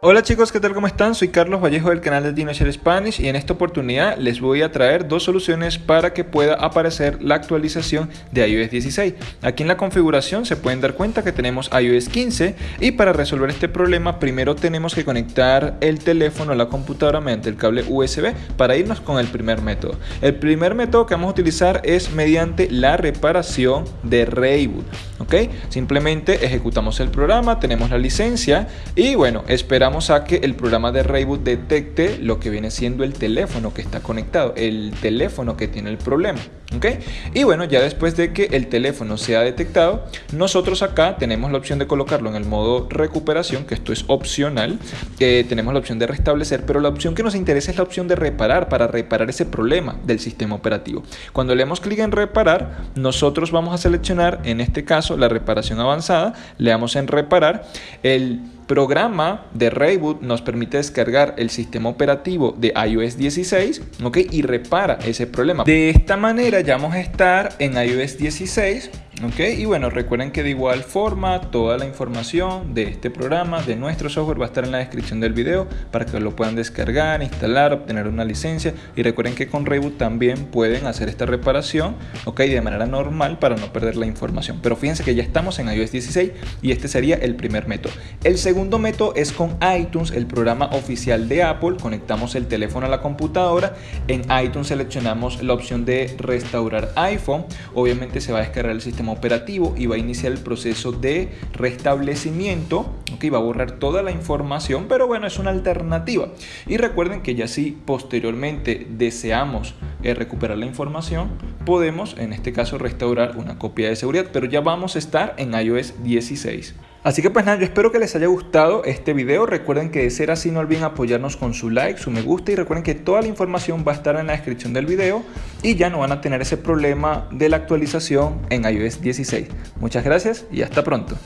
Hola chicos, ¿qué tal? ¿Cómo están? Soy Carlos Vallejo del canal de DinoShare Spanish y en esta oportunidad les voy a traer dos soluciones para que pueda aparecer la actualización de iOS 16. Aquí en la configuración se pueden dar cuenta que tenemos iOS 15 y para resolver este problema primero tenemos que conectar el teléfono a la computadora mediante el cable USB para irnos con el primer método. El primer método que vamos a utilizar es mediante la reparación de reboot. ¿Ok? Simplemente ejecutamos el programa, tenemos la licencia y bueno, esperamos a que el programa de Reboot detecte lo que viene siendo el teléfono que está conectado, el teléfono que tiene el problema. ¿ok? Y bueno, ya después de que el teléfono sea detectado, nosotros acá tenemos la opción de colocarlo en el modo recuperación, que esto es opcional, tenemos la opción de restablecer, pero la opción que nos interesa es la opción de reparar, para reparar ese problema del sistema operativo. Cuando le damos clic en reparar, nosotros vamos a seleccionar, en este caso, la reparación avanzada, le damos en reparar, el programa de Reboot nos permite descargar el sistema operativo de iOS 16 ¿ok? y repara ese problema. De esta manera ya vamos a estar en iOS 16 Ok, y bueno, recuerden que de igual forma toda la información de este programa, de nuestro software, va a estar en la descripción del video para que lo puedan descargar, instalar, obtener una licencia. Y recuerden que con Reboot también pueden hacer esta reparación, ok, de manera normal para no perder la información. Pero fíjense que ya estamos en iOS 16 y este sería el primer método. El segundo método es con iTunes, el programa oficial de Apple. Conectamos el teléfono a la computadora. En iTunes seleccionamos la opción de restaurar iPhone. Obviamente se va a descargar el sistema operativo y va a iniciar el proceso de restablecimiento, que va a borrar toda la información, pero bueno, es una alternativa. Y recuerden que ya si posteriormente deseamos eh, recuperar la información, podemos en este caso restaurar una copia de seguridad, pero ya vamos a estar en iOS 16. Así que pues nada, yo espero que les haya gustado este video. Recuerden que de ser así no olviden apoyarnos con su like, su me gusta y recuerden que toda la información va a estar en la descripción del video y ya no van a tener ese problema de la actualización en iOS 16. Muchas gracias y hasta pronto.